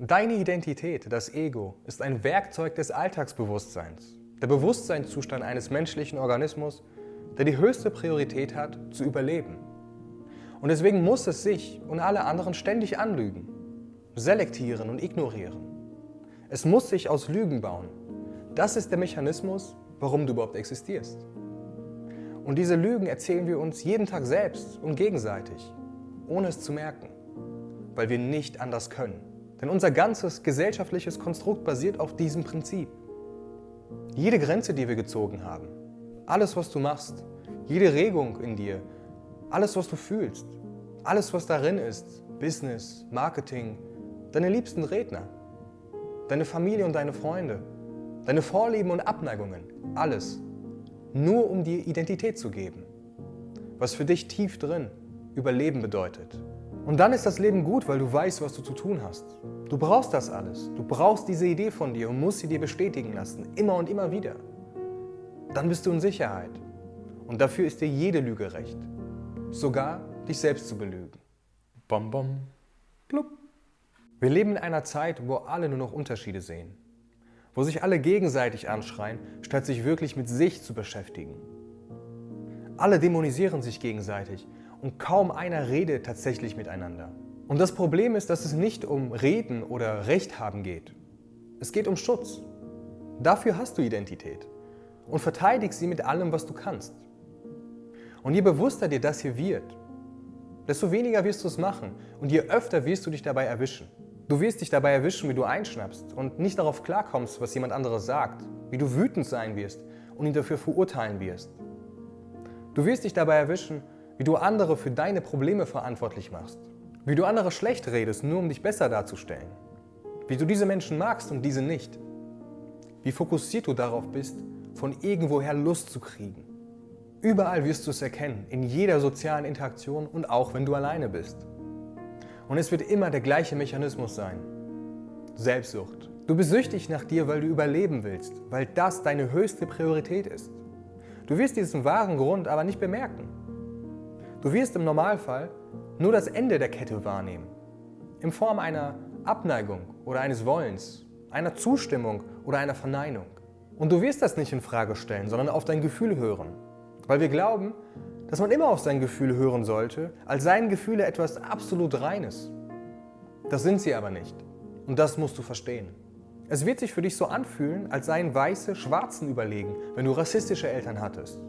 Deine Identität, das Ego, ist ein Werkzeug des Alltagsbewusstseins. Der Bewusstseinszustand eines menschlichen Organismus, der die höchste Priorität hat, zu überleben. Und deswegen muss es sich und alle anderen ständig anlügen, selektieren und ignorieren. Es muss sich aus Lügen bauen. Das ist der Mechanismus, warum du überhaupt existierst. Und diese Lügen erzählen wir uns jeden Tag selbst und gegenseitig, ohne es zu merken, weil wir nicht anders können. Denn unser ganzes gesellschaftliches Konstrukt basiert auf diesem Prinzip. Jede Grenze, die wir gezogen haben, alles, was du machst, jede Regung in dir, alles, was du fühlst, alles, was darin ist, Business, Marketing, deine liebsten Redner, deine Familie und deine Freunde, deine Vorlieben und Abneigungen, alles, nur um dir Identität zu geben, was für dich tief drin Überleben bedeutet. Und dann ist das Leben gut, weil du weißt, was du zu tun hast. Du brauchst das alles. Du brauchst diese Idee von dir und musst sie dir bestätigen lassen, immer und immer wieder. Dann bist du in Sicherheit. Und dafür ist dir jede Lüge recht. Sogar dich selbst zu belügen. Bom, bom, blub. Wir leben in einer Zeit, wo alle nur noch Unterschiede sehen. Wo sich alle gegenseitig anschreien, statt sich wirklich mit sich zu beschäftigen. Alle dämonisieren sich gegenseitig und kaum einer redet tatsächlich miteinander. Und das Problem ist, dass es nicht um Reden oder Recht haben geht. Es geht um Schutz. Dafür hast du Identität und verteidigst sie mit allem, was du kannst. Und je bewusster dir das hier wird, desto weniger wirst du es machen und je öfter wirst du dich dabei erwischen. Du wirst dich dabei erwischen, wie du einschnappst und nicht darauf klarkommst, was jemand anderes sagt, wie du wütend sein wirst und ihn dafür verurteilen wirst. Du wirst dich dabei erwischen, wie du andere für deine Probleme verantwortlich machst, wie du andere schlecht redest, nur um dich besser darzustellen, wie du diese Menschen magst und diese nicht, wie fokussiert du darauf bist, von irgendwoher Lust zu kriegen. Überall wirst du es erkennen, in jeder sozialen Interaktion und auch wenn du alleine bist. Und es wird immer der gleiche Mechanismus sein. Selbstsucht. Du bist süchtig nach dir, weil du überleben willst, weil das deine höchste Priorität ist. Du wirst diesen wahren Grund aber nicht bemerken. Du wirst im Normalfall nur das Ende der Kette wahrnehmen, in Form einer Abneigung oder eines Wollens, einer Zustimmung oder einer Verneinung. Und du wirst das nicht in Frage stellen, sondern auf dein Gefühl hören, weil wir glauben, dass man immer auf sein Gefühl hören sollte, als seien Gefühle etwas absolut Reines. Das sind sie aber nicht. Und das musst du verstehen. Es wird sich für dich so anfühlen, als seien Weiße Schwarzen überlegen, wenn du rassistische Eltern hattest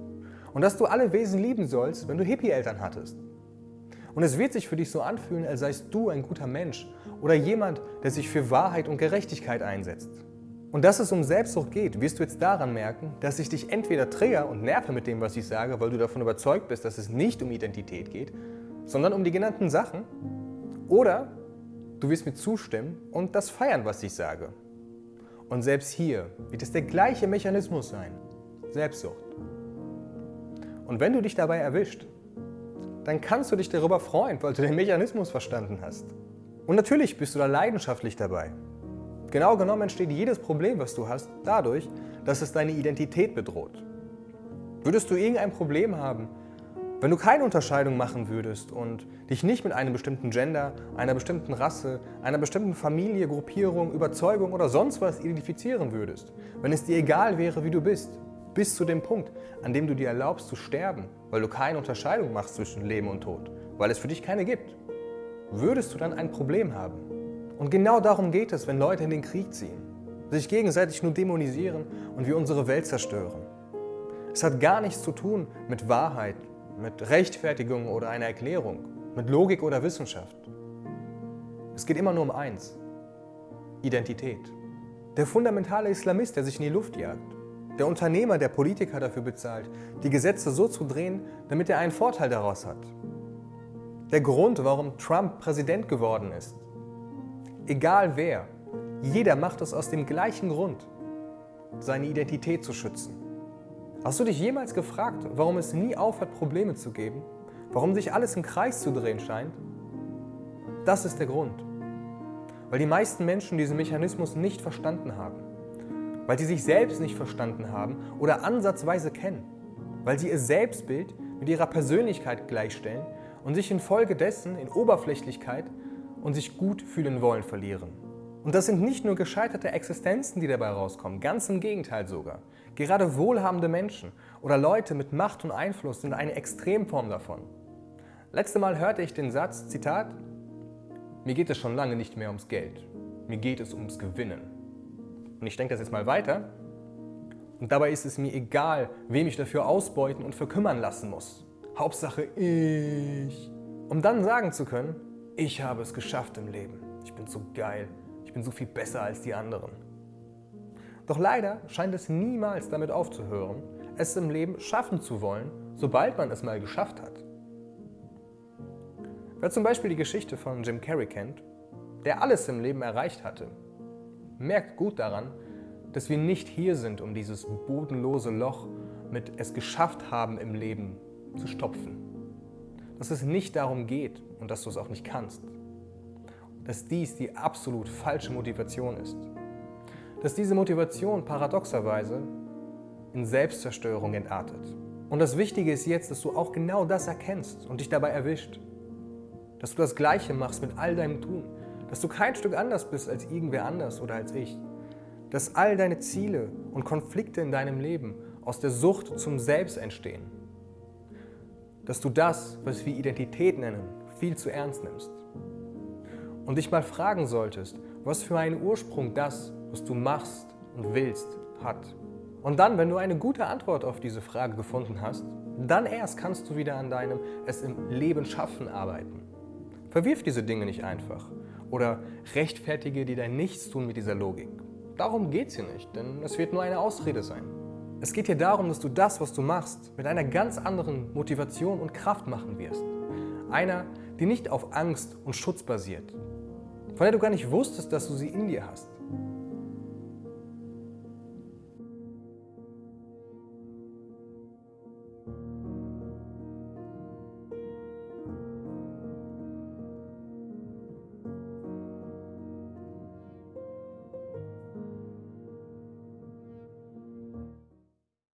und dass du alle Wesen lieben sollst, wenn du Hippie-Eltern hattest. Und es wird sich für dich so anfühlen, als seist du ein guter Mensch oder jemand, der sich für Wahrheit und Gerechtigkeit einsetzt. Und dass es um Selbstsucht geht, wirst du jetzt daran merken, dass ich dich entweder trigger und nerve mit dem, was ich sage, weil du davon überzeugt bist, dass es nicht um Identität geht, sondern um die genannten Sachen, oder du wirst mir zustimmen und das feiern, was ich sage. Und selbst hier wird es der gleiche Mechanismus sein, Selbstsucht. Und wenn du dich dabei erwischt, dann kannst du dich darüber freuen, weil du den Mechanismus verstanden hast. Und natürlich bist du da leidenschaftlich dabei. Genau genommen entsteht jedes Problem, was du hast, dadurch, dass es deine Identität bedroht. Würdest du irgendein Problem haben, wenn du keine Unterscheidung machen würdest und dich nicht mit einem bestimmten Gender, einer bestimmten Rasse, einer bestimmten Familie, Gruppierung, Überzeugung oder sonst was identifizieren würdest, wenn es dir egal wäre, wie du bist, bis zu dem Punkt, an dem du dir erlaubst zu sterben, weil du keine Unterscheidung machst zwischen Leben und Tod, weil es für dich keine gibt, würdest du dann ein Problem haben. Und genau darum geht es, wenn Leute in den Krieg ziehen, sich gegenseitig nur dämonisieren und wir unsere Welt zerstören. Es hat gar nichts zu tun mit Wahrheit, mit Rechtfertigung oder einer Erklärung, mit Logik oder Wissenschaft. Es geht immer nur um eins, Identität. Der fundamentale Islamist, der sich in die Luft jagt, der Unternehmer, der Politiker dafür bezahlt, die Gesetze so zu drehen, damit er einen Vorteil daraus hat. Der Grund, warum Trump Präsident geworden ist. Egal wer, jeder macht es aus dem gleichen Grund, seine Identität zu schützen. Hast du dich jemals gefragt, warum es nie aufhört, Probleme zu geben? Warum sich alles im Kreis zu drehen scheint? Das ist der Grund. Weil die meisten Menschen diesen Mechanismus nicht verstanden haben weil sie sich selbst nicht verstanden haben oder ansatzweise kennen, weil sie ihr Selbstbild mit ihrer Persönlichkeit gleichstellen und sich infolgedessen in Oberflächlichkeit und sich gut fühlen wollen verlieren. Und das sind nicht nur gescheiterte Existenzen, die dabei rauskommen, ganz im Gegenteil sogar. Gerade wohlhabende Menschen oder Leute mit Macht und Einfluss sind eine Extremform davon. Letzte Mal hörte ich den Satz, Zitat, mir geht es schon lange nicht mehr ums Geld, mir geht es ums Gewinnen. Und ich denke das jetzt mal weiter. Und dabei ist es mir egal, wem ich dafür ausbeuten und verkümmern lassen muss. Hauptsache ich. Um dann sagen zu können, ich habe es geschafft im Leben. Ich bin so geil. Ich bin so viel besser als die anderen. Doch leider scheint es niemals damit aufzuhören, es im Leben schaffen zu wollen, sobald man es mal geschafft hat. Wer zum Beispiel die Geschichte von Jim Carrey kennt, der alles im Leben erreicht hatte, merkt gut daran, dass wir nicht hier sind, um dieses bodenlose Loch mit es geschafft haben im Leben zu stopfen. Dass es nicht darum geht und dass du es auch nicht kannst. Dass dies die absolut falsche Motivation ist. Dass diese Motivation paradoxerweise in Selbstzerstörung entartet. Und das Wichtige ist jetzt, dass du auch genau das erkennst und dich dabei erwischt. Dass du das Gleiche machst mit all deinem Tun. Dass du kein Stück anders bist als irgendwer anders oder als ich. Dass all deine Ziele und Konflikte in deinem Leben aus der Sucht zum Selbst entstehen. Dass du das, was wir Identität nennen, viel zu ernst nimmst. Und dich mal fragen solltest, was für einen Ursprung das, was du machst und willst, hat. Und dann, wenn du eine gute Antwort auf diese Frage gefunden hast, dann erst kannst du wieder an deinem Es im Leben schaffen arbeiten. Verwirf diese Dinge nicht einfach oder rechtfertige dir dein Nichtstun mit dieser Logik. Darum geht es hier nicht, denn es wird nur eine Ausrede sein. Es geht hier darum, dass du das, was du machst, mit einer ganz anderen Motivation und Kraft machen wirst. Einer, die nicht auf Angst und Schutz basiert, von der du gar nicht wusstest, dass du sie in dir hast.